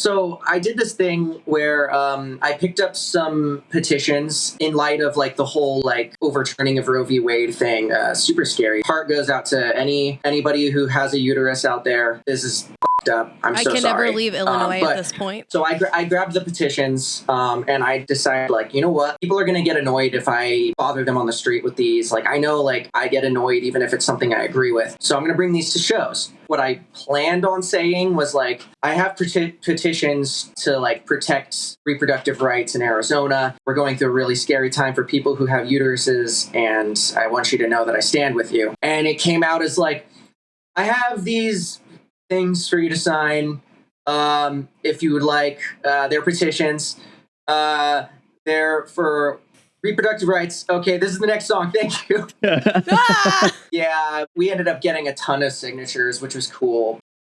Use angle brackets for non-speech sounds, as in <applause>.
So I did this thing where um, I picked up some petitions in light of like the whole like overturning of Roe v. Wade thing. Uh, super scary. Heart goes out to any anybody who has a uterus out there. This is up. I'm I so can sorry. never leave Um, Illinois but- at this point. So I, gra- I grabbed the petitions um, and I decided, like, you know what? People are going to get annoyed if I bother them on the street with these. Like, I know, like, I get annoyed even if it's something I agree with. So I'm going to bring these to shows. What I planned on saying was, like, I have peti- petitions to, like, protect reproductive rights in Arizona. We're going through a really scary time for people who have uteruses, and I want you to know that I stand with you. And it came out as, like, I have these things for you to sign um, if you would like. Uh, they're petitions. Uh, they're for reproductive rights. Okay, this is the next song. <laughs> Thank you. <laughs> Ah! Yeah, we ended up getting a ton of signatures, which was cool.